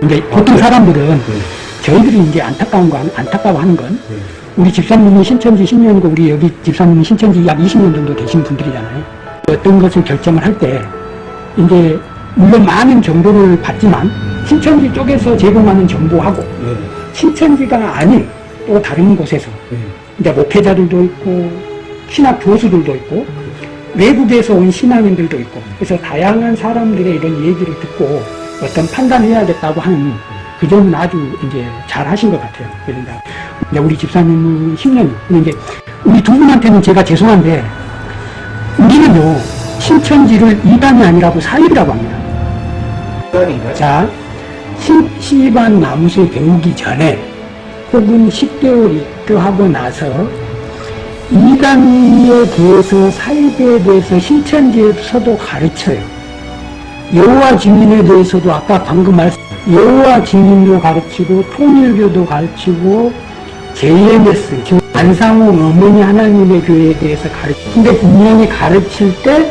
근데 보통 사람들은 저희들이 이제 안타까운 거, 안타까워하는 건 우리 집사님이 신천지 10년이고 우리 여기 집사님이 신천지 약 20년 정도 되신 분들이잖아요. 어떤 것을 결정을 할 때 이제 물론 많은 정보를 받지만 신천지 쪽에서 제공하는 정보하고 신천지가 아닌 또 다른 곳에서 이제 목회자들도 있고 신학 교수들도 있고 외국에서 온 신앙인들도 있고 그래서 다양한 사람들의 이런 얘기를 듣고 어떤 판단해야겠다고 하는 그 점은 아주 이제 잘 하신 것 같아요. 그런데 이제 우리 집사님은 10년 근데 이제 우리 두 분한테는 제가 죄송한데 우리는요 신천지를 이단이 아니라고 사입이라고 합니다. 시간인가요? 자, 신, 시반 나무새 배우기 전에 혹은 10개월 입교하고 나서 이단에 대해서 사입에 대해서 신천지에서도 가르쳐요. 여호와 증인에 대해서도 아까 방금 말씀 여호와 증인도 가르치고 통일교도 가르치고 JMS 즉 안상호 어머니 하나님의 교회에 대해서 가르치고 근데 분명히 가르칠 때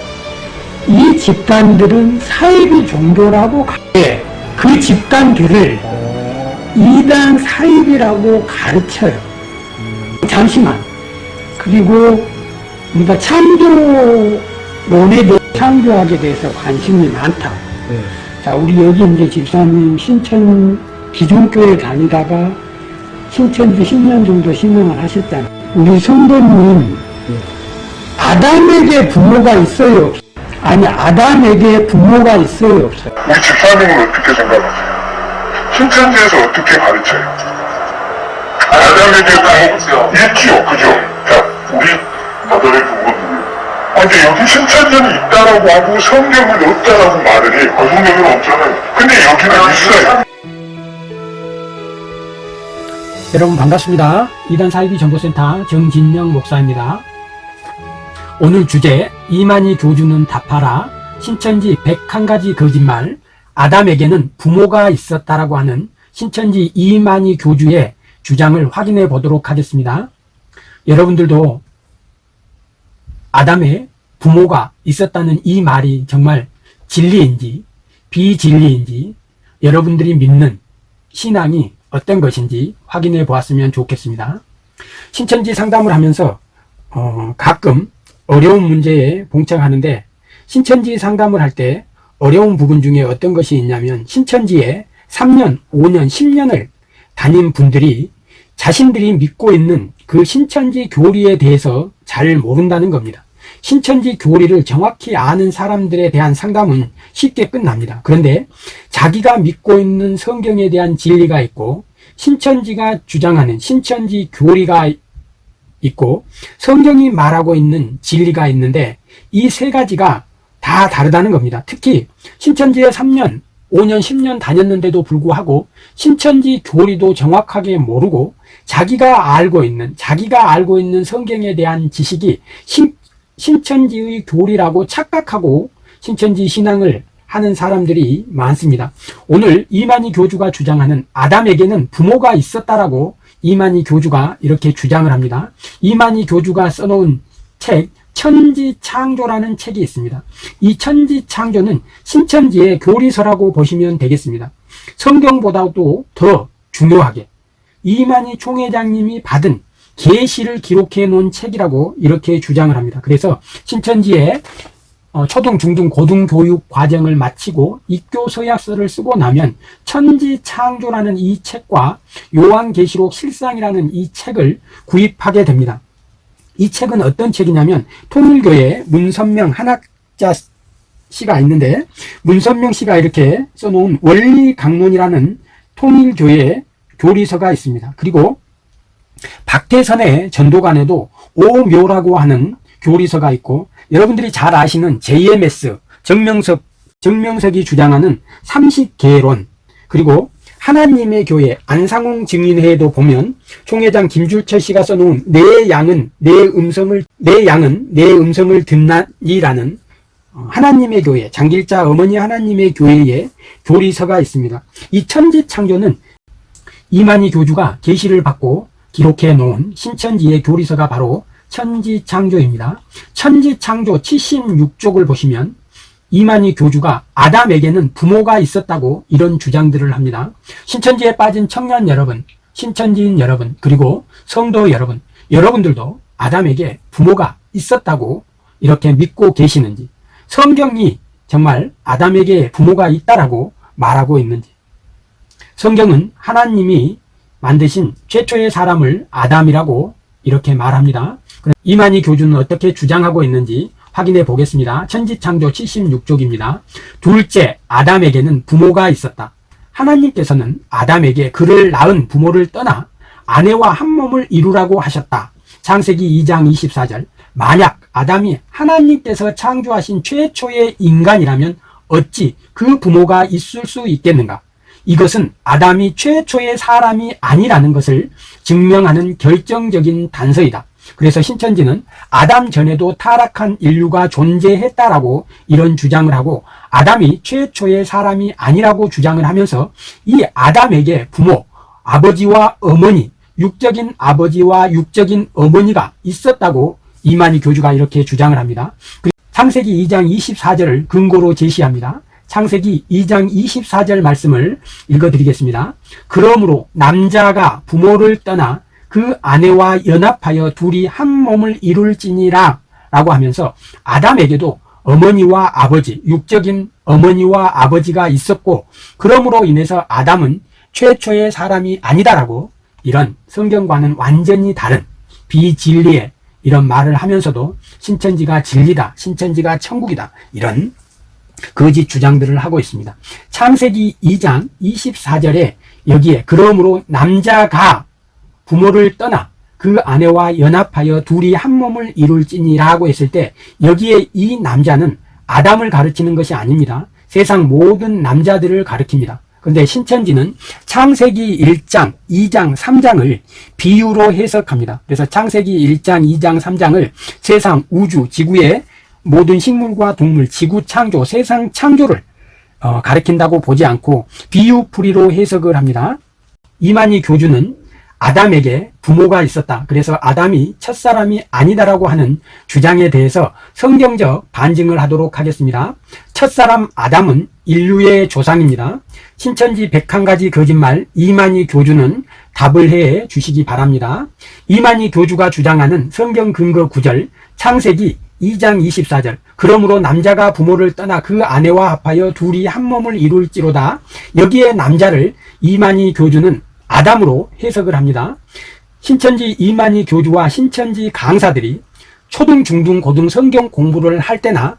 이 집단들은 사이비 종교라고 가- 예, 그 집단들을 이단 사입이라고 가르쳐요. 잠시만. 그리고 우리가 창조 대해 창조학에 대해서 관심이 많다. 네. 자, 우리 여기 이제 집사님 신천 기존 교회 다니다가 신천지 10년 정도 신앙을 하셨잖아요. 우리 성도님 아담에게 부모가 있어요? 없어요? 아니, 아담에게 부모가 있어요? 없어요? 우리 집사님은 어떻게 생각하세요? 신천지에서 어떻게 가르쳐요? 아담에게 부모 있지요, 그죠? 자, 우리 아담의 부모들. 아, 근데 여기 신천지는 있다라고 하고 성경은 없다라고 말을 해요. 아, 성경은 없잖아요. 근데 여기는 있어요. 여러분 반갑습니다. 이단 사이비 정보센터 정진영 목사입니다. 오늘 주제 이만희 교주는 답하라 신천지 101가지 거짓말 아담에게는 부모가 있었다라고 하는 신천지 이만희 교주의 주장을 확인해 보도록 하겠습니다. 여러분들도 아담의 부모가 있었다는 이 말이 정말 진리인지 비진리인지 여러분들이 믿는 신앙이 어떤 것인지 확인해 보았으면 좋겠습니다. 신천지 상담을 하면서 어, 가끔 어려운 문제에 봉착하는데 신천지 상담을 할 때 어려운 부분 중에 어떤 것이 있냐면 신천지에 3년, 5년, 10년을 다닌 분들이 자신들이 믿고 있는 그 신천지 교리에 대해서 잘 모른다는 겁니다. 신천지 교리를 정확히 아는 사람들에 대한 상담은 쉽게 끝납니다. 그런데 자기가 믿고 있는 성경에 대한 진리가 있고 신천지가 주장하는 신천지 교리가 있고 성경이 말하고 있는 진리가 있는데 이 세 가지가 다 다르다는 겁니다. 특히 신천지에 3년, 5년, 10년 다녔는데도 불구하고 신천지 교리도 정확하게 모르고 자기가 알고 있는 자기가 알고 있는 성경에 대한 지식이 신, 신천지의 교리라고 착각하고 신천지 신앙을 하는 사람들이 많습니다. 오늘 이만희 교주가 주장하는 아담에게는 부모가 있었다라고 이만희 교주가 이렇게 주장을 합니다. 이만희 교주가 써놓은 책 천지창조라는 책이 있습니다. 이 천지창조는 신천지의 교리서라고 보시면 되겠습니다. 성경보다도 더 중요하게 이만희 총회장님이 받은 계시를 기록해 놓은 책이라고 이렇게 주장을 합니다. 그래서 신천지에 어, 초등, 중등, 고등 교육 과정을 마치고 입교 서약서를 쓰고 나면 천지 창조라는 이 책과 요한계시록 실상이라는 이 책을 구입하게 됩니다. 이 책은 어떤 책이냐면 통일교회 문선명 한학자 씨가 있는데 문선명 씨가 이렇게 써놓은 원리강론이라는 통일교회 교리서가 있습니다. 그리고 박태선의 전도관에도 오묘라고 하는 교리서가 있고 여러분들이 잘 아시는 JMS 정명석 정명석이 주장하는 삼식계론 그리고 하나님의 교회 안상홍 증인회에도 보면 총회장 김줄철 씨가 써놓은 내 양은 내 음성을 내 양은 내 음성을 듣나니라는 어, 하나님의 교회 장길자 어머니 하나님의 교회의 교리서가 있습니다. 이 천지 창조는 이만희 교주가 계시를 받고 기록해 놓은 신천지의 교리서가 바로 천지창조입니다. 천지창조 76쪽을 보시면 이만희 교주가 아담에게는 부모가 있었다고 이런 주장들을 합니다. 신천지에 빠진 청년 여러분, 신천지인 여러분, 그리고 성도 여러분, 여러분들도 아담에게 부모가 있었다고 이렇게 믿고 계시는지, 성경이 정말 아담에게 부모가 있다라고 말하고 있는지, 성경은 하나님이 만드신 최초의 사람을 아담이라고 이렇게 말합니다. 이만희 교주는 어떻게 주장하고 있는지 확인해 보겠습니다. 천지창조 76쪽입니다. 둘째, 아담에게는 부모가 있었다. 하나님께서는 아담에게 그를 낳은 부모를 떠나 아내와 한 몸을 이루라고 하셨다. 창세기 2장 24절. 만약 아담이 하나님께서 창조하신 최초의 인간이라면 어찌 그 부모가 있을 수 있겠는가? 이것은 아담이 최초의 사람이 아니라는 것을 증명하는 결정적인 단서이다. 그래서 신천지는 아담 전에도 타락한 인류가 존재했다라고 이런 주장을 하고 아담이 최초의 사람이 아니라고 주장을 하면서 이 아담에게 부모, 아버지와 어머니, 육적인 아버지와 육적인 어머니가 있었다고 이만희 교주가 이렇게 주장을 합니다. 그리고 창세기 2장 24절을 근거로 제시합니다. 창세기 2장 24절 말씀을 읽어드리겠습니다. 그러므로 남자가 부모를 떠나 그 아내와 연합하여 둘이 한 몸을 이룰지니라 라고 하면서 아담에게도 어머니와 아버지, 육적인 어머니와 아버지가 있었고 그러므로 인해서 아담은 최초의 사람이 아니다라고 이런 성경과는 완전히 다른 비진리의 이런 말을 하면서도 신천지가 진리다, 신천지가 천국이다 이런 거짓 주장들을 하고 있습니다. 창세기 2장 24절에 여기에 그러므로 남자가 부모를 떠나 그 아내와 연합하여 둘이 한 몸을 이룰지니라고 했을 때 여기에 이 남자는 아담을 가르치는 것이 아닙니다. 세상 모든 남자들을 가르칩니다. 그런데 신천지는 창세기 1장, 2장, 3장을 비유로 해석합니다. 그래서 창세기 1장, 2장, 3장을 세상, 우주, 지구의 모든 식물과 동물, 지구 창조, 세상 창조를 어, 가르친다고 보지 않고 비유풀이로 해석을 합니다. 이만희 교주는 아담에게 부모가 있었다. 그래서 아담이 첫사람이 아니다라고 하는 주장에 대해서 성경적 반증을 하도록 하겠습니다. 첫사람 아담은 인류의 조상입니다. 신천지 101가지 거짓말 이만희 교주는 답을 해 주시기 바랍니다. 이만희 교주가 주장하는 성경 근거 구절 창세기 2장 24절 그러므로 남자가 부모를 떠나 그 아내와 합하여 둘이 한 몸을 이룰지로다 여기에 남자를 이만희 교주는 아담으로 해석을 합니다. 신천지 이만희 교주와 신천지 강사들이 초등, 중등, 고등 성경 공부를 할 때나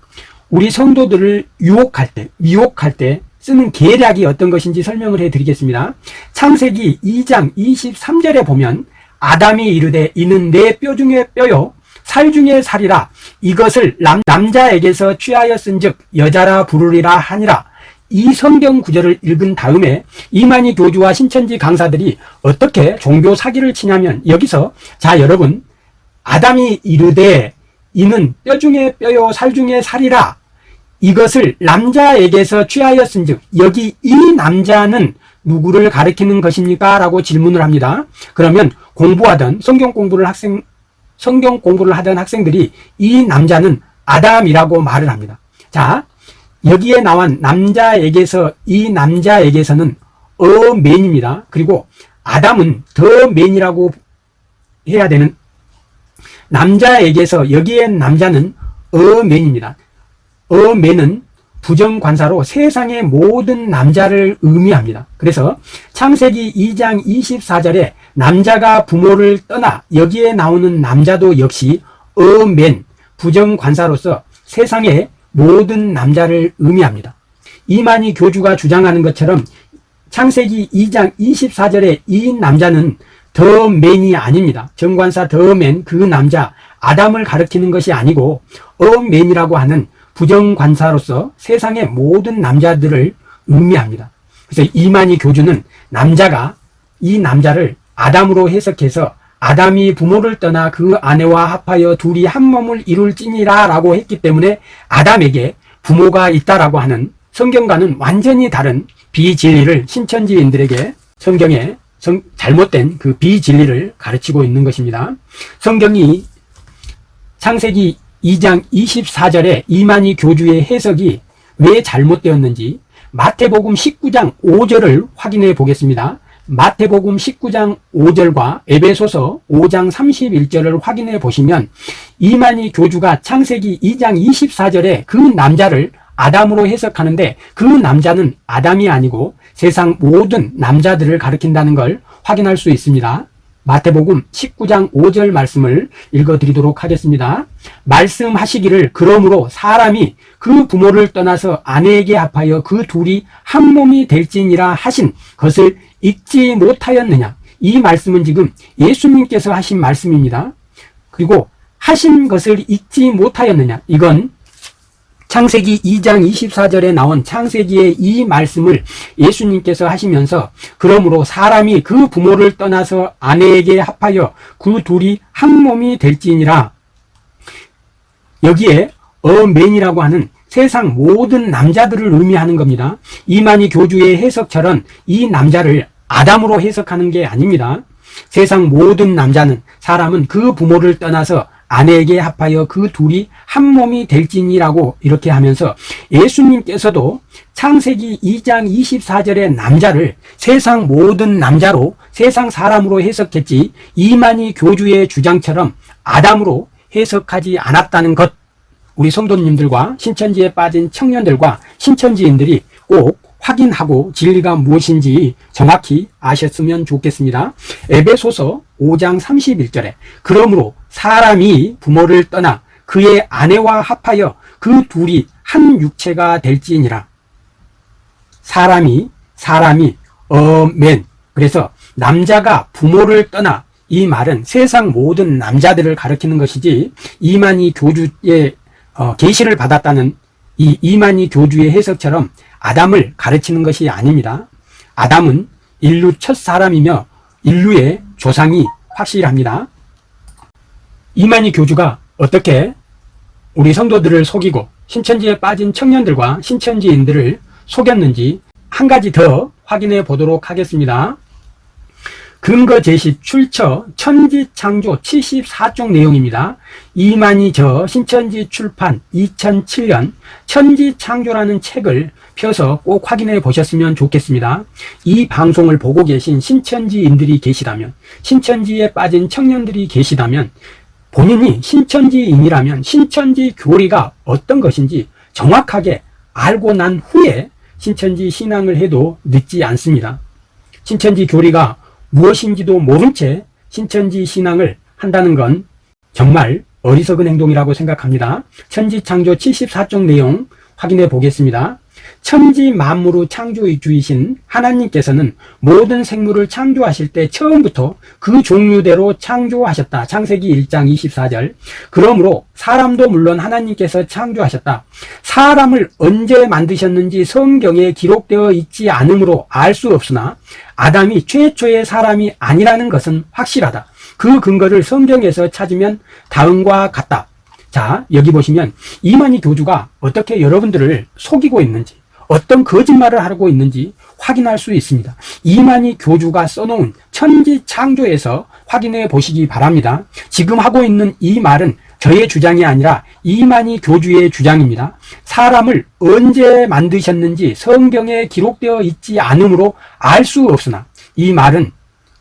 우리 성도들을 유혹할 때, 미혹할 때 쓰는 계략이 어떤 것인지 설명을 해 드리겠습니다. 창세기 2장 23절에 보면 아담이 이르되 이는 내 뼈 중에 뼈요 살 중에 살이라 이것을 남, 남자에게서 취하였은즉 여자라 부르리라 하니라 이 성경 구절을 읽은 다음에 이만희 교주와 신천지 강사들이 어떻게 종교 사기를 치냐면 여기서 자 여러분 아담이 이르되 이는 뼈 중에 뼈요 살 중에 살이라 이것을 남자에게서 취하였은즉 여기 이 남자는 누구를 가리키는 것입니까? 라고 질문을 합니다. 그러면 공부하던 성경 공부를 학생 성경 공부를 하던 학생들이 이 남자는 아담이라고 말을 합니다. 자, 여기에 나온 남자에게서 이 남자에게서는 어맨입니다. 그리고 아담은 더맨이라고 해야 되는 남자에게서 여기에 남자는 어맨입니다. 어맨은 부정관사로 세상의 모든 남자를 의미합니다. 그래서 창세기 2장 24절에 남자가 부모를 떠나 여기에 나오는 남자도 역시 어맨 부정관사로서 세상의 모든 남자를 의미합니다. 이만희 교주가 주장하는 것처럼 창세기 2장 24절에 이 남자는 더 맨이 아닙니다. 정관사 더 맨 그 남자 아담을 가리키는 것이 아니고 어맨이라고 하는 부정관사로서 세상의 모든 남자들을 의미합니다. 그래서 이만희 교주는 남자가 이 남자를 아담으로 해석해서 아담이 부모를 떠나 그 아내와 합하여 둘이 한 몸을 이룰지니라 라고 했기 때문에 아담에게 부모가 있다라고 하는 성경과는 완전히 다른 비진리를 신천지인들에게 성경에 성- 잘못된 그 비진리를 가르치고 있는 것입니다. 성경이 창세기 2장 24절에 이만희 교주의 해석이 왜 잘못되었는지 마태복음 19장 5절을 확인해 보겠습니다. 마태복음 19장 5절과 에베소서 5장 31절을 확인해 보시면 이만희 교주가 창세기 2장 24절에 그 남자를 아담으로 해석하는데 그 남자는 아담이 아니고 세상 모든 남자들을 가리킨다는 걸 확인할 수 있습니다. 마태복음 19장 5절 말씀을 읽어드리도록 하겠습니다. 말씀하시기를 그러므로 사람이 그 부모를 떠나서 아내에게 합하여 그 둘이 한 몸이 될지니라 하신 것을 읽지 못하였느냐. 이 말씀은 지금 예수님께서 하신 말씀입니다. 그리고 하신 것을 읽지 못하였느냐. 이건 창세기 2장 24절에 나온 창세기의 이 말씀을 예수님께서 하시면서 그러므로 사람이 그 부모를 떠나서 아내에게 합하여 그 둘이 한 몸이 될지니라 여기에 어맨이라고 하는 세상 모든 남자들을 의미하는 겁니다. 이만희 교주의 해석처럼 이 남자를 아담으로 해석하는 게 아닙니다. 세상 모든 남자는 사람은 그 부모를 떠나서 아내에게 합하여 그 둘이 한 몸이 될지니라고 이렇게 하면서 예수님께서도 창세기 2장 24절의 남자를 세상 모든 남자로 세상 사람으로 해석했지 이만희 교주의 주장처럼 아담으로 해석하지 않았다는 것. 우리 성도님들과 신천지에 빠진 청년들과 신천지인들이 꼭 확인하고 진리가 무엇인지 정확히 아셨으면 좋겠습니다. 에베소서 5장 31절에 그러므로 사람이 부모를 떠나 그의 아내와 합하여 그 둘이 한 육체가 될지니라. 사람이 사람이 어맨 그래서 남자가 부모를 떠나 이 말은 세상 모든 남자들을 가리키는 것이지 이만희 교주의 어, 계시를 받았다는 이 이만희 교주의 해석처럼 아담을 가르치는 것이 아닙니다. 아담은 인류 첫 사람이며 인류의 조상이 확실합니다. 이만희 교주가 어떻게 우리 성도들을 속이고 신천지에 빠진 청년들과 신천지인들을 속였는지 한 가지 더 확인해 보도록 하겠습니다. 근거 제시 출처 천지 창조 74쪽 내용입니다. 이만희 저 신천지 출판 2007년 천지 창조라는 책을 펴서 꼭 확인해 보셨으면 좋겠습니다. 이 방송을 보고 계신 신천지인들이 계시다면 신천지에 빠진 청년들이 계시다면 본인이 신천지인이라면 신천지 교리가 어떤 것인지 정확하게 알고 난 후에 신천지 신앙을 해도 늦지 않습니다. 신천지 교리가 무엇인지도 모른 채 신천지 신앙을 한다는 건 정말 어리석은 행동이라고 생각합니다. 천지창조 74쪽 내용 확인해 보겠습니다. 천지 만물의 창조주이신 하나님께서는 모든 생물을 창조하실 때 처음부터 그 종류대로 창조하셨다. 창세기 1장 24절. 그러므로 사람도 물론 하나님께서 창조하셨다. 사람을 언제 만드셨는지 성경에 기록되어 있지 않으므로 알 수 없으나 아담이 최초의 사람이 아니라는 것은 확실하다. 그 근거를 성경에서 찾으면 다음과 같다. 자, 여기 보시면 이만희 교주가 어떻게 여러분들을 속이고 있는지, 어떤 거짓말을 하고 있는지 확인할 수 있습니다. 이만희 교주가 써놓은 천지 창조에서 확인해 보시기 바랍니다. 지금 하고 있는 이 말은 저의 주장이 아니라 이만희 교주의 주장입니다. 사람을 언제 만드셨는지 성경에 기록되어 있지 않으므로 알 수 없으나 이 말은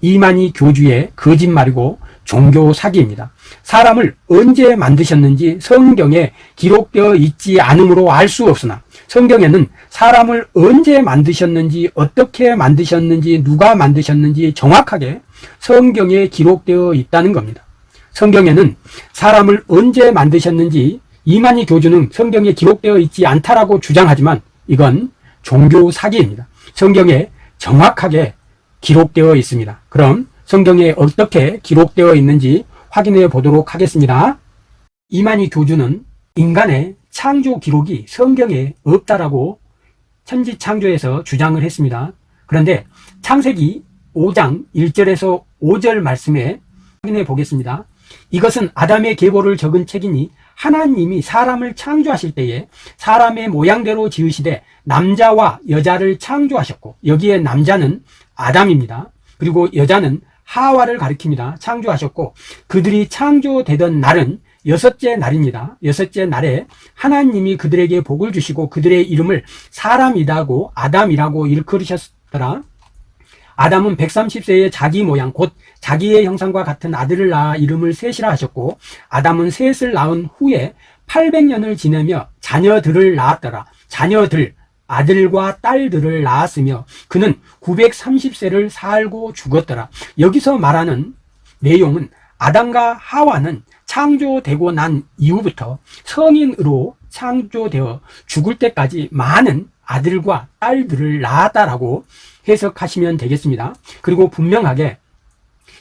이만희 교주의 거짓말이고 종교 사기입니다. 사람을 언제 만드셨는지 성경에 기록되어 있지 않으므로 알 수 없으나 성경에는 사람을 언제 만드셨는지 어떻게 만드셨는지 누가 만드셨는지 정확하게 성경에 기록되어 있다는 겁니다. 성경에는 사람을 언제 만드셨는지 이만희 교주는 성경에 기록되어 있지 않다라고 주장하지만 이건 종교 사기입니다. 성경에 정확하게 기록되어 있습니다. 그럼 성경에 어떻게 기록되어 있는지 확인해 보도록 하겠습니다. 이만희 교주는 인간의 창조 기록이 성경에 없다라고 천지창조에서 주장을 했습니다. 그런데 창세기 5장 1절에서 5절 말씀에 확인해 보겠습니다. 이것은 아담의 계보를 적은 책이니 하나님이 사람을 창조하실 때에 사람의 모양대로 지으시되 남자와 여자를 창조하셨고 여기에 남자는 아담입니다. 그리고 여자는 하와를 가리킵니다. 창조하셨고 그들이 창조되던 날은 여섯째 날입니다. 여섯째 날에 하나님이 그들에게 복을 주시고 그들의 이름을 사람이라고 아담이라고 일컬으셨더라. 아담은 130세의 자기 모양 곧 자기의 형상과 같은 아들을 낳아 이름을 셋이라 하셨고 아담은 셋을 낳은 후에 800년을 지내며 자녀들을 낳았더라. 자녀들 아들과 딸들을 낳았으며 그는 930세를 살고 죽었더라. 여기서 말하는 내용은 아담과 하와는 창조되고 난 이후부터 성인으로 창조되어 죽을 때까지 많은 아들과 딸들을 낳았다라고 해석하시면 되겠습니다. 그리고 분명하게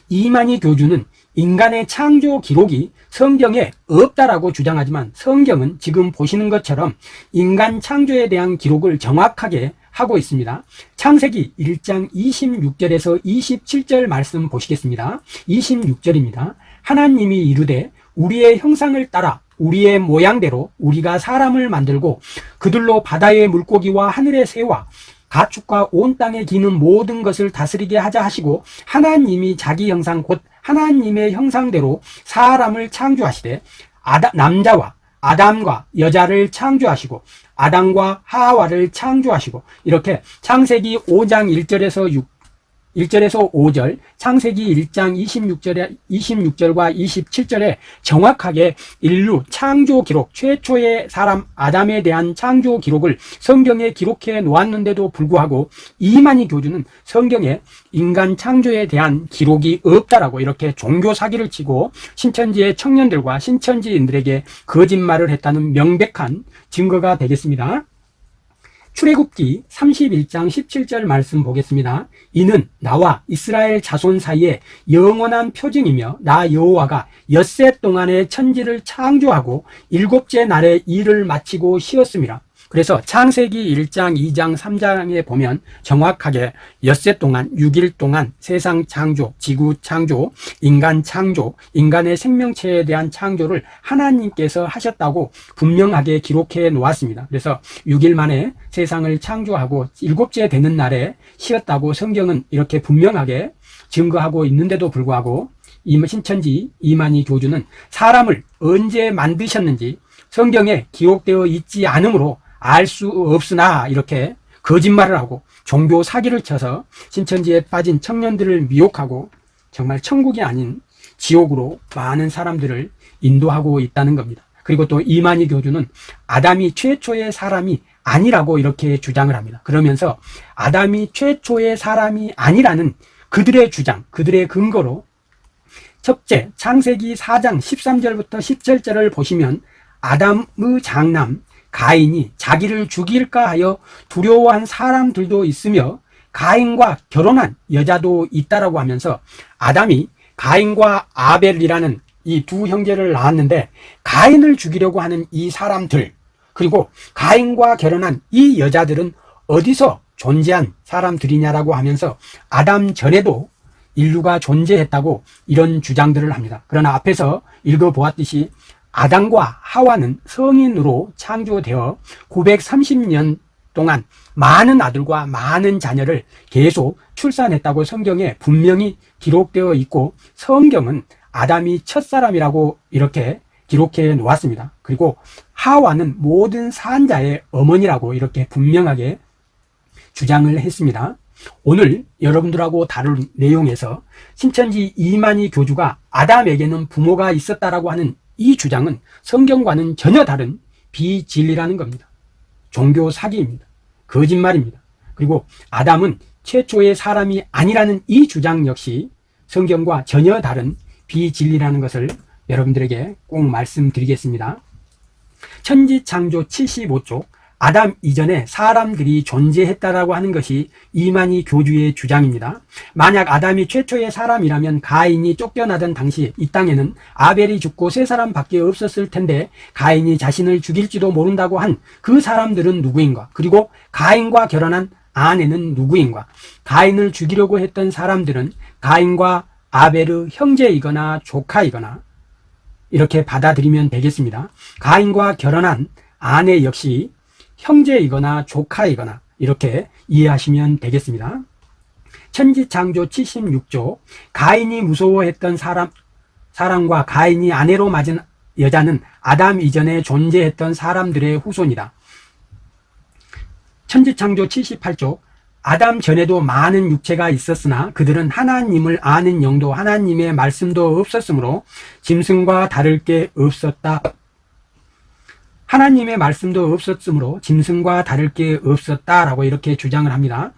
이만희 교주는 인간의 창조 기록이 성경에 없다라고 주장하지만 성경은 지금 보시는 것처럼 인간 창조에 대한 기록을 정확하게 하고 있습니다. 창세기 1장 26절에서 27절 말씀 보시겠습니다. 26절입니다. 하나님이 이르되 우리의 형상을 따라 우리의 모양대로 우리가 사람을 만들고 그들로 바다의 물고기와 하늘의 새와 가축과 온 땅에 기는 모든 것을 다스리게 하자 하시고 하나님이 자기 형상 곧 하나님의 형상대로 사람을 창조하시되 아다, 남자와 아담과 여자를 창조하시고 아담과 하와를 창조하시고 이렇게 창세기 5장 1절에서 6 1절에서 5절, 창세기 1장 26절에, 26절과 27절에 정확하게 인류 창조 기록, 최초의 사람 아담에 대한 창조 기록을 성경에 기록해 놓았는데도 불구하고 이만희 교주는 성경에 인간 창조에 대한 기록이 없다라고 이렇게 종교 사기를 치고 신천지의 청년들과 신천지인들에게 거짓말을 했다는 명백한 증거가 되겠습니다. 출애굽기 31장 17절 말씀 보겠습니다. 이는 나와 이스라엘 자손 사이에 영원한 표징이며 나 여호와가 엿새 동안에 천지를 창조하고 일곱째 날에 일을 마치고 쉬었습니다. 그래서 창세기 1장, 2장, 3장에 보면 정확하게 엿새 동안, 6일 동안 세상 창조, 지구 창조, 인간 창조, 인간의 생명체에 대한 창조를 하나님께서 하셨다고 분명하게 기록해 놓았습니다. 그래서 6일 만에 세상을 창조하고 일곱째 되는 날에 쉬었다고 성경은 이렇게 분명하게 증거하고 있는데도 불구하고 신천지 이만희 교주는 사람을 언제 만드셨는지 성경에 기록되어 있지 않으므로 알 수 없으나 이렇게 거짓말을 하고 종교 사기를 쳐서 신천지에 빠진 청년들을 미혹하고 정말 천국이 아닌 지옥으로 많은 사람들을 인도하고 있다는 겁니다. 그리고 또 이만희 교주는 아담이 최초의 사람이 아니라고 이렇게 주장을 합니다. 그러면서 아담이 최초의 사람이 아니라는 그들의 주장, 그들의 근거로 첫째, 창세기 4장 13절부터 17절을 보시면 아담의 장남 가인이 자기를 죽일까 하여 두려워한 사람들도 있으며 가인과 결혼한 여자도 있다라고 하면서 아담이 가인과 아벨이라는 이 두 형제를 낳았는데 가인을 죽이려고 하는 이 사람들 그리고 가인과 결혼한 이 여자들은 어디서 존재한 사람들이냐라고 하면서 아담 전에도 인류가 존재했다고 이런 주장들을 합니다. 그러나 앞에서 읽어보았듯이 아담과 하와는 성인으로 창조되어 930년 동안 많은 아들과 많은 자녀를 계속 출산했다고 성경에 분명히 기록되어 있고 성경은 아담이 첫사람이라고 이렇게 기록해 놓았습니다. 그리고 하와는 모든 산자의 어머니라고 이렇게 분명하게 주장을 했습니다. 오늘 여러분들하고 다룰 내용에서 신천지 이만희 교주가 아담에게는 부모가 있었다라고 하는 이 주장은 성경과는 전혀 다른 비진리라는 겁니다. 종교 사기입니다. 거짓말입니다. 그리고 아담은 최초의 사람이 아니라는 이 주장 역시 성경과 전혀 다른 비진리라는 것을 여러분들에게 꼭 말씀드리겠습니다. 천지창조 75쪽 아담 이전에 사람들이 존재했다라고 하는 것이 이만희 교주의 주장입니다. 만약 아담이 최초의 사람이라면 가인이 쫓겨나던 당시 이 땅에는 아벨이 죽고 세 사람밖에 없었을 텐데 가인이 자신을 죽일지도 모른다고 한 그 사람들은 누구인가? 그리고 가인과 결혼한 아내는 누구인가? 가인을 죽이려고 했던 사람들은 가인과 아벨의 형제이거나 조카이거나 이렇게 받아들이면 되겠습니다. 가인과 결혼한 아내 역시 형제이거나 조카이거나 이렇게 이해하시면 되겠습니다. 천지창조 76조 가인이 무서워했던 사람 사람과 가인이 아내로 맞은 여자는 아담 이전에 존재했던 사람들의 후손이다. 천지창조 78쪽 아담 전에도 많은 육체가 있었으나 그들은 하나님을 아는 영도 하나님의 말씀도 없었으므로 짐승과 다를 게 없었다. 하나님의 말씀도 없었으므로 짐승과 다를 게 없었다라고 이렇게 주장을 합니다.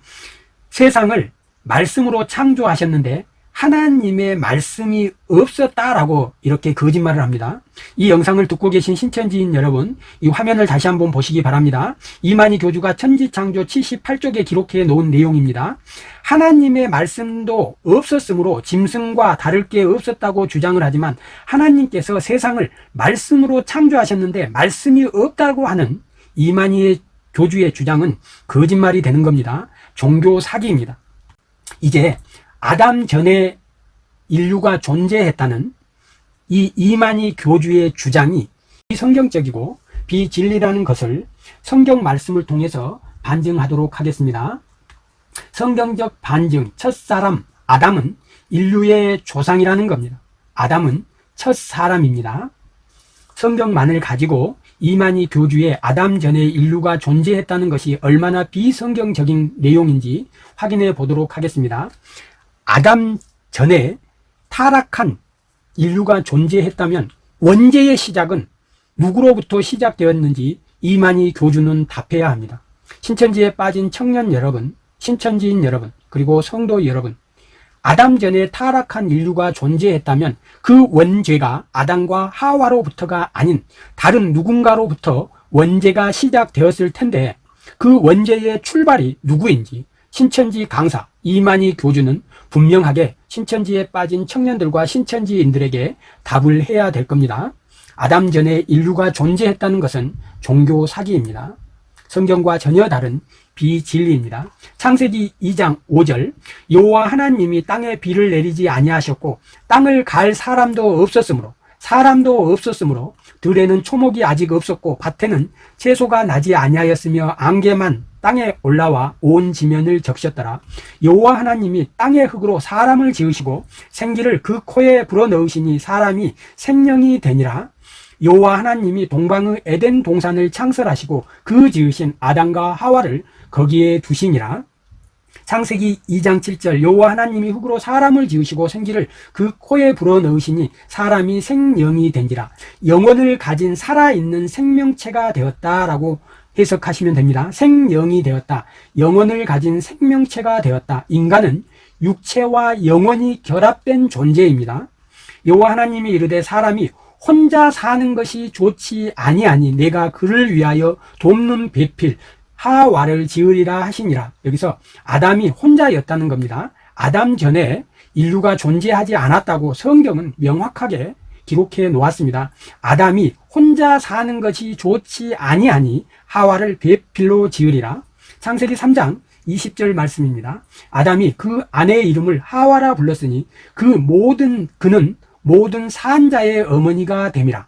세상을 말씀으로 창조하셨는데 하나님의 말씀이 없었다라고 이렇게 거짓말을 합니다. 이 영상을 듣고 계신 신천지인 여러분, 이 화면을 다시 한번 보시기 바랍니다. 이만희 교주가 천지창조 78쪽에 기록해 놓은 내용입니다. 하나님의 말씀도 없었으므로 짐승과 다를 게 없었다고 주장을 하지만 하나님께서 세상을 말씀으로 창조하셨는데 말씀이 없다고 하는 이만희의 교주의 주장은 거짓말이 되는 겁니다. 종교 사기입니다. 이제 아담 전에 인류가 존재했다는 이 이만희 교주의 주장이 비성경적이고 비진리라는 것을 성경 말씀을 통해서 반증하도록 하겠습니다. 성경적 반증, 첫사람, 아담은 인류의 조상이라는 겁니다. 아담은 첫 사람입니다. 성경만을 가지고 이만희 교주의 아담 전에 인류가 존재했다는 것이 얼마나 비성경적인 내용인지 확인해 보도록 하겠습니다. 아담 전에 타락한 인류가 존재했다면 원죄의 시작은 누구로부터 시작되었는지 이만희 교주는 답해야 합니다. 신천지에 빠진 청년 여러분, 신천지인 여러분, 그리고 성도 여러분, 아담 전에 타락한 인류가 존재했다면 그 원죄가 아담과 하와로부터가 아닌 다른 누군가로부터 원죄가 시작되었을 텐데 그 원죄의 출발이 누구인지 신천지 강사 이만희 교주는 분명하게 신천지에 빠진 청년들과 신천지인들에게 답을 해야 될 겁니다. 아담 전에 인류가 존재했다는 것은 종교 사기입니다. 성경과 전혀 다른 비진리입니다. 창세기 2장 5절 여호와 하나님이 땅에 비를 내리지 아니하셨고 땅을 갈 사람도 없었으므로 사람도 없었으므로 들에는 초목이 아직 없었고 밭에는 채소가 나지 아니하였으며 안개만 땅에 올라와 온 지면을 적셨더라. 여호와 하나님이 땅의 흙으로 사람을 지으시고 생기를 그 코에 불어넣으시니 사람이 생명이 되니라. 여호와 하나님이 동방의 에덴 동산을 창설하시고 그 지으신 아담과 하와를 거기에 두시니라. 창세기 2장 7절 여호와 하나님이 흙으로 사람을 지으시고 생기를 그 코에 불어넣으시니 사람이 생명이 된지라 영혼을 가진 살아있는 생명체가 되었다라고 해석하시면 됩니다. 생명이 되었다. 영혼을 가진 생명체가 되었다. 인간은 육체와 영혼이 결합된 존재입니다. 여호와 하나님이 이르되 사람이 혼자 사는 것이 좋지 아니하니 내가 그를 위하여 돕는 배필 하와를 지으리라 하시니라. 여기서 아담이 혼자였다는 겁니다. 아담 전에 인류가 존재하지 않았다고 성경은 명확하게 기록해 놓았습니다. 아담이 혼자 사는 것이 좋지 아니하니 하와를 배필로 지으리라. 창세기 3장 20절 말씀입니다. 아담이 그 아내의 이름을 하와라 불렀으니 그 모든 그는 모든 산자의 어머니가 됨이라.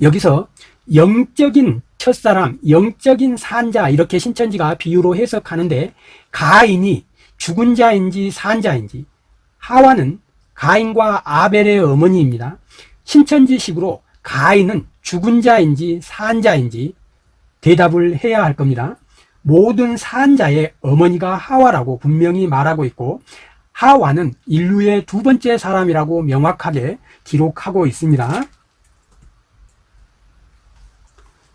여기서 영적인 첫사람, 영적인 산자 이렇게 신천지가 비유로 해석하는데 가인이 죽은 자인지 산자인지 하와는 가인과 아벨의 어머니입니다. 신천지식으로 가인은 죽은 자인지 산자인지 대답을 해야 할 겁니다. 모든 산자의 어머니가 하와라고 분명히 말하고 있고 하와는 인류의 두 번째 사람이라고 명확하게 기록하고 있습니다.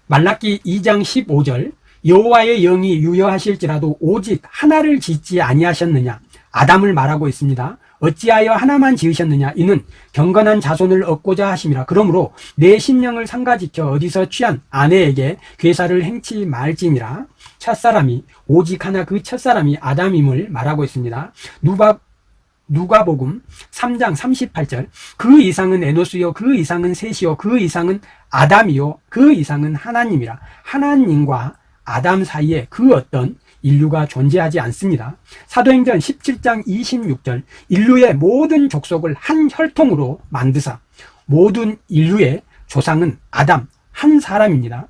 말라기 2장 15절 여호와의 영이 유여하실지라도 오직 하나를 짓지 아니하셨느냐 아담을 말하고 있습니다. 어찌하여 하나만 지으셨느냐 이는 경건한 자손을 얻고자 하심이라 그러므로 내 심령을 상가지켜 어디서 취한 아내에게 괴사를 행치 말지니라 첫사람이 오직 하나 그 첫사람이 아담임을 말하고 있습니다. 누가 누가복음 3장 38절 그 이상은 에노스요 그 이상은 셋이요 그 이상은 아담이요 그 이상은 하나님이라 하나님과 아담 사이에 그 어떤 인류가 존재하지 않습니다. 사도행전 17장 26절 인류의 모든 족속을 한 혈통으로 만드사 모든 인류의 조상은 아담 한 사람입니다.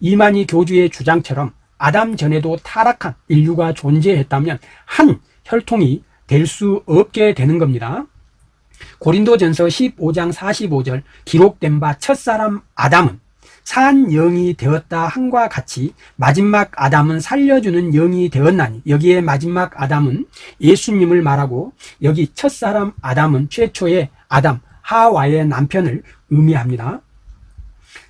이만희 교주의 주장처럼 아담 전에도 타락한 인류가 존재했다면 한 혈통이 될 수 없게 되는 겁니다. 고린도전서 15장 45절 기록된 바 첫사람 아담은 산 영이 되었다 함과 같이 마지막 아담은 살려주는 영이 되었나니 여기에 마지막 아담은 예수님을 말하고 여기 첫사람 아담은 최초의 아담 하와의 남편을 의미합니다.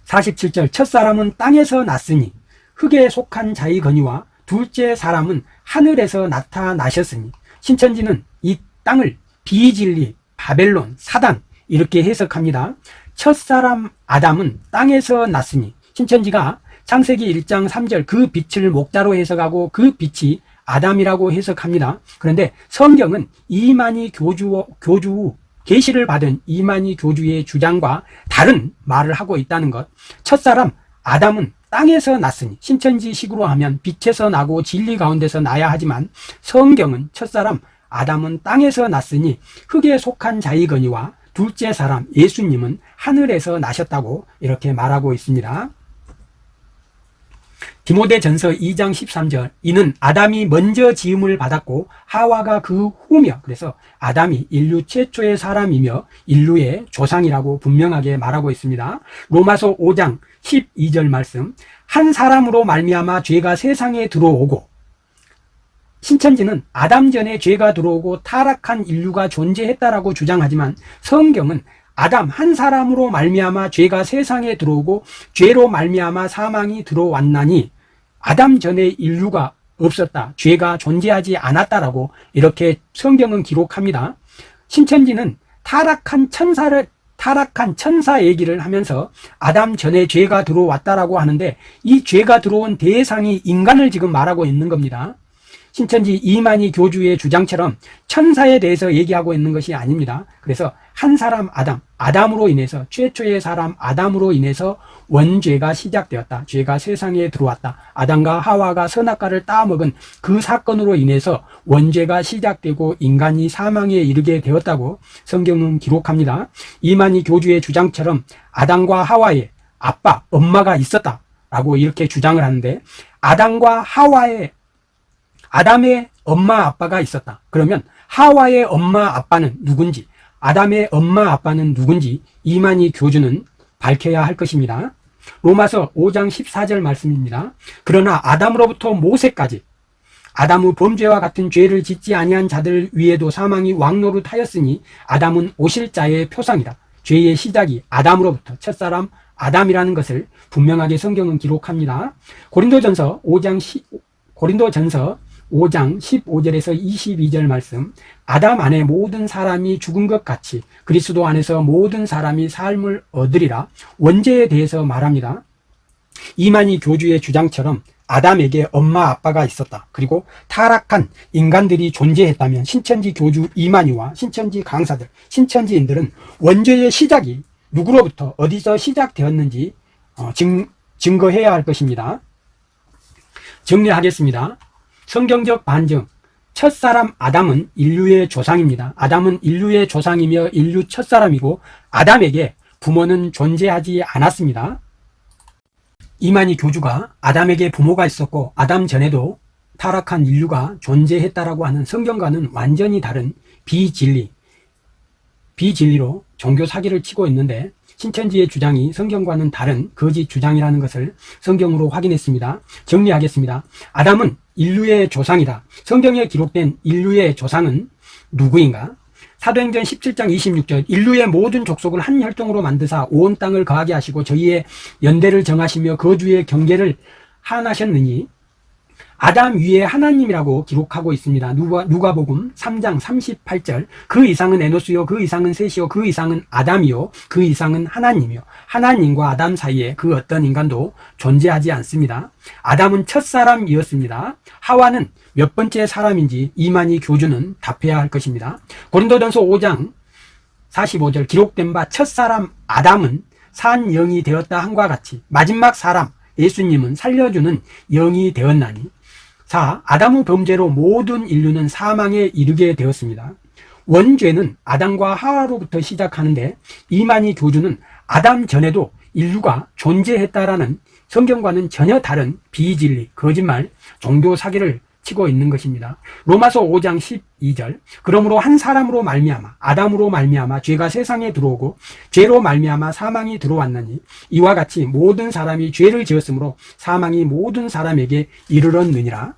47절 첫사람은 땅에서 났으니 흙에 속한 자이거니와 둘째 사람은 하늘에서 나타나셨으니 신천지는 이 땅을 비진리, 바벨론, 사단 이렇게 해석합니다. 첫사람 아담은 땅에서 났으니 신천지가 창세기 1장 3절 그 빛을 목자로 해석하고 그 빛이 아담이라고 해석합니다. 그런데 성경은 이만희 교주 교주 계시를 받은 이만희 교주의 주장과 다른 말을 하고 있다는 것. 첫사람 아담은 땅에서 났으니 신천지식으로 하면 빛에서 나고 진리 가운데서 나야 하지만 성경은 첫사람 아담은 땅에서 났으니 흙에 속한 자이거니와 둘째 사람 예수님은 하늘에서 나셨다고 이렇게 말하고 있습니다. 디모데전서 2장 13절 이는 아담이 먼저 지음을 받았고 하와가 그 후며 그래서 아담이 인류 최초의 사람이며 인류의 조상이라고 분명하게 말하고 있습니다. 로마서 5장 12절 말씀 한 사람으로 말미암아 죄가 세상에 들어오고 신천지는 아담 전에 죄가 들어오고 타락한 인류가 존재했다라고 주장하지만 성경은 아담 한 사람으로 말미암아 죄가 세상에 들어오고 죄로 말미암아 사망이 들어왔나니 아담 전에 인류가 없었다. 죄가 존재하지 않았다라고 이렇게 성경은 기록합니다. 신천지는 타락한 천사를 타락한 천사 얘기를 하면서 아담 전에 죄가 들어왔다라고 하는데 이 죄가 들어온 대상이 인간을 지금 말하고 있는 겁니다. 신천지 이만희 교주의 주장처럼 천사에 대해서 얘기하고 있는 것이 아닙니다. 그래서 한 사람 아담, 아담으로 인해서 최초의 사람 아담으로 인해서 원죄가 시작되었다. 죄가 세상에 들어왔다. 아담과 하와가 선악과를 따먹은 그 사건으로 인해서 원죄가 시작되고 인간이 사망에 이르게 되었다고 성경은 기록합니다. 이만희 교주의 주장처럼 아담과 하와의 아빠, 엄마가 있었다. 라고 이렇게 주장을 하는데 아담과 하와의 아담의 엄마 아빠가 있었다. 그러면 하와의 엄마 아빠는 누군지, 아담의 엄마 아빠는 누군지 이만희 교주는 밝혀야 할 것입니다. 로마서 5장 14절 말씀입니다. 그러나 아담으로부터 모세까지 아담의 범죄와 같은 죄를 짓지 아니한 자들 위에도 사망이 왕노릇하였으니 아담은 오실 자의 표상이다. 죄의 시작이 아담으로부터 첫사람 아담이라는 것을 분명하게 성경은 기록합니다. 고린도전서 5장 10, 고린도전서 5장 15절에서 22절 말씀 아담 안에 모든 사람이 죽은 것 같이 그리스도 안에서 모든 사람이 삶을 얻으리라 원죄에 대해서 말합니다. 이만희 교주의 주장처럼 아담에게 엄마 아빠가 있었다. 그리고 타락한 인간들이 존재했다면 신천지 교주 이만희와 신천지 강사들, 신천지인들은 원죄의 시작이 누구로부터 어디서 시작되었는지 어, 증, 증거해야 할 것입니다. 정리하겠습니다. 성경적 반증. 첫사람 아담은 인류의 조상입니다. 아담은 인류의 조상이며 인류 첫사람이고 아담에게 부모는 존재하지 않았습니다. 이만희 교주가 아담에게 부모가 있었고 아담 전에도 타락한 인류가 존재했다라고 하는 성경과는 완전히 다른 비진리, 비진리로 종교 사기를 치고 있는데 신천지의 주장이 성경과는 다른 거짓 주장이라는 것을 성경으로 확인했습니다. 정리하겠습니다. 아담은 인류의 조상이다. 성경에 기록된 인류의 조상은 누구인가? 사도행전 17장 26절 인류의 모든 족속을 한 혈통으로 만드사 온 땅을 거하게 하시고 저희의 연대를 정하시며 거주의 경계를 하나셨느니 아담 위에 하나님이라고 기록하고 있습니다. 누가, 누가복음 3장 38절 그 이상은 에노스요 그 이상은 셋이요 그 이상은 아담이요 그 이상은 하나님이요 하나님과 아담 사이에 그 어떤 인간도 존재하지 않습니다. 아담은 첫사람이었습니다. 하와는 몇 번째 사람인지 이만희 교주는 답해야 할 것입니다. 고린도전서 5장 45절 기록된 바 첫사람 아담은 산 영이 되었다 한과 같이 마지막 사람 예수님은 살려주는 영이 되었나니 4. 아담의 범죄로 모든 인류는 사망에 이르게 되었습니다. 원죄는 아담과 하와로부터 시작하는데 이만희 교주는 아담 전에도 인류가 존재했다라는 성경과는 전혀 다른 비진리, 거짓말, 종교 사기를 치고 있는 것입니다. 로마서 5장 12절. 그러므로 한 사람으로 말미암아 아담으로 말미암아 죄가 세상에 들어오고 죄로 말미암아 사망이 들어왔느니 이와 같이 모든 사람이 죄를 지었으므로 사망이 모든 사람에게 이르렀느니라.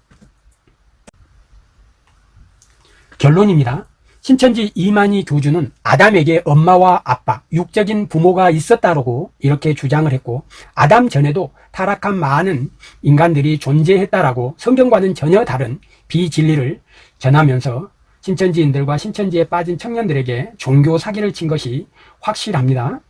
결론입니다. 신천지 이만희 교주는 아담에게 엄마와 아빠, 육적인 부모가 있었다고 이렇게 주장을 했고, 아담 전에도 타락한 많은 인간들이 존재했다라고 성경과는 전혀 다른 비진리를 전하면서 신천지인들과 신천지에 빠진 청년들에게 종교 사기를 친 것이 확실합니다.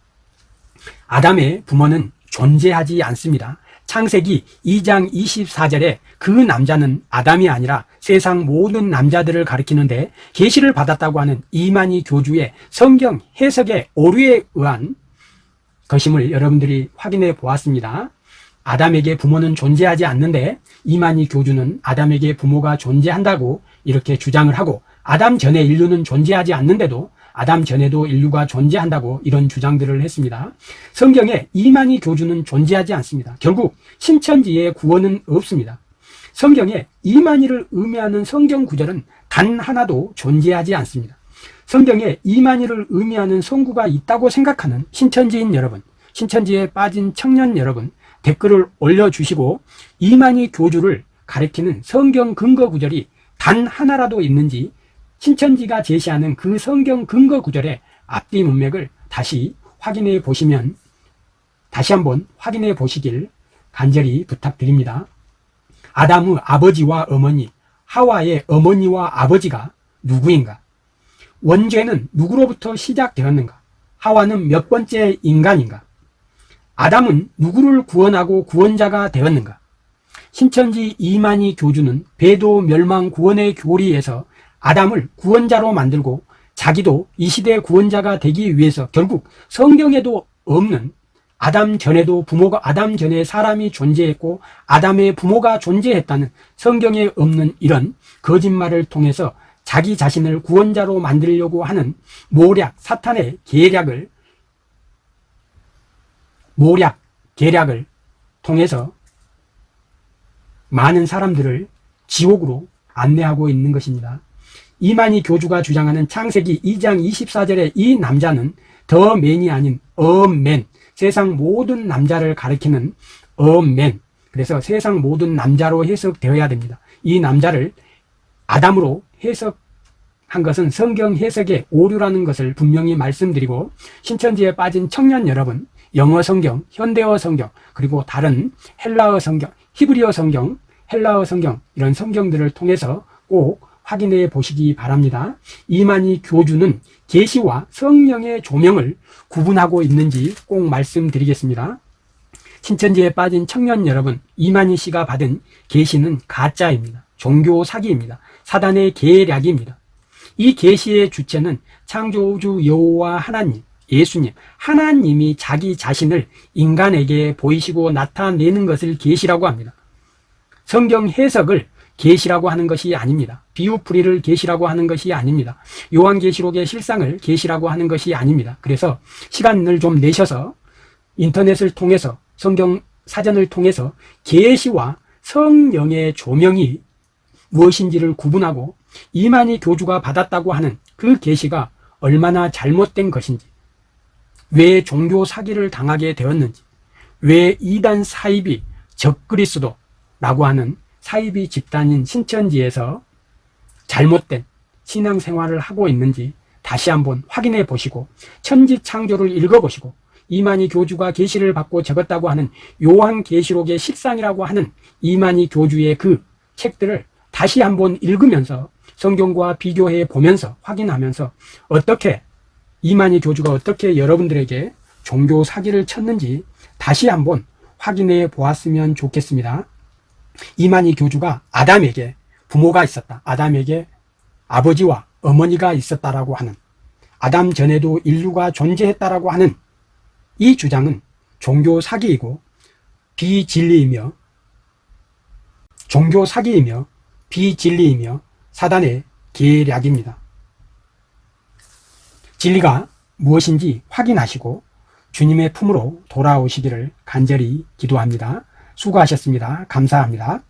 아담의 부모는 존재하지 않습니다. 창세기 2장 24절에 그 남자는 아담이 아니라 세상 모든 남자들을 가리키는데 계시를 받았다고 하는 이만희 교주의 성경 해석의 오류에 의한 것임을 여러분들이 확인해 보았습니다. 아담에게 부모는 존재하지 않는데 이만희 교주는 아담에게 부모가 존재한다고 이렇게 주장을 하고 아담 전에 인류는 존재하지 않는데도 아담 전에도 인류가 존재한다고 이런 주장들을 했습니다. 성경에 이만희 교주는 존재하지 않습니다. 결국 신천지의 구원은 없습니다. 성경에 이만희를 의미하는 성경 구절은 단 하나도 존재하지 않습니다. 성경에 이만희를 의미하는 성구가 있다고 생각하는 신천지인 여러분, 신천지에 빠진 청년 여러분, 댓글을 올려주시고 이만희 교주를 가리키는 성경 근거 구절이 단 하나라도 있는지 신천지가 제시하는 그 성경 근거 구절의 앞뒤 문맥을 다시 확인해 보시면 다시 한번 확인해 보시길 간절히 부탁드립니다. 아담의 아버지와 어머니, 하와의 어머니와 아버지가 누구인가? 원죄는 누구로부터 시작되었는가? 하와는 몇 번째 인간인가? 아담은 누구를 구원하고 구원자가 되었는가? 신천지 이만희 교주는 배도 멸망 구원의 교리에서 아담을 구원자로 만들고 자기도 이 시대 구원자가 되기 위해서 결국 성경에도 없는 아담 전에도 부모가 아담 전에 사람이 존재했고 아담의 부모가 존재했다는 성경에 없는 이런 거짓말을 통해서 자기 자신을 구원자로 만들려고 하는 모략 사탄의 계략을 모략 계략을 통해서 많은 사람들을 지옥으로 안내하고 있는 것입니다. 이만희 교주가 주장하는 창세기 2장 24절의 이 남자는 더 맨이 아닌 어맨 세상 모든 남자를 가리키는 어맨 그래서 세상 모든 남자로 해석되어야 됩니다. 이 남자를 아담으로 해석한 것은 성경 해석의 오류라는 것을 분명히 말씀드리고 신천지에 빠진 청년 여러분 영어 성경, 현대어 성경 그리고 다른 헬라어 성경, 히브리어 성경, 헬라어 성경 이런 성경들을 통해서 꼭 확인해 보시기 바랍니다. 이만희 교주는 계시와 성령의 조명을 구분하고 있는지 꼭 말씀드리겠습니다. 신천지에 빠진 청년 여러분, 이만희 씨가 받은 계시는 가짜입니다. 종교 사기입니다. 사단의 계략입니다. 이 계시의 주체는 창조주 여호와 하나님, 예수님, 하나님이 자기 자신을 인간에게 보이시고 나타내는 것을 계시라고 합니다. 성경 해석을 계시라고 하는 것이 아닙니다. 비유풀이를 계시라고 하는 것이 아닙니다. 요한계시록의 실상을 계시라고 하는 것이 아닙니다. 그래서 시간을 좀 내셔서 인터넷을 통해서 성경 사전을 통해서 계시와 성령의 조명이 무엇인지를 구분하고 이만희 교주가 받았다고 하는 그 계시가 얼마나 잘못된 것인지 왜 종교 사기를 당하게 되었는지 왜 이단 사입이 적그리스도라고 하는 사이비 집단인 신천지에서 잘못된 신앙생활을 하고 있는지 다시 한번 확인해 보시고 천지창조를 읽어보시고 이만희 교주가 계시를 받고 적었다고 하는 요한계시록의 실상이라고 하는 이만희 교주의 그 책들을 다시 한번 읽으면서 성경과 비교해 보면서 확인하면서 어떻게 이만희 교주가 어떻게 여러분들에게 종교 사기를 쳤는지 다시 한번 확인해 보았으면 좋겠습니다. 이만희 교주가 아담에게 부모가 있었다. 아담에게 아버지와 어머니가 있었다라고 하는 아담 전에도 인류가 존재했다라고 하는 이 주장은 종교 사기이고 비진리이며 종교 사기이며 비진리이며 사단의 계략입니다. 진리가 무엇인지 확인하시고 주님의 품으로 돌아오시기를 간절히 기도합니다. 수고하셨습니다. 감사합니다.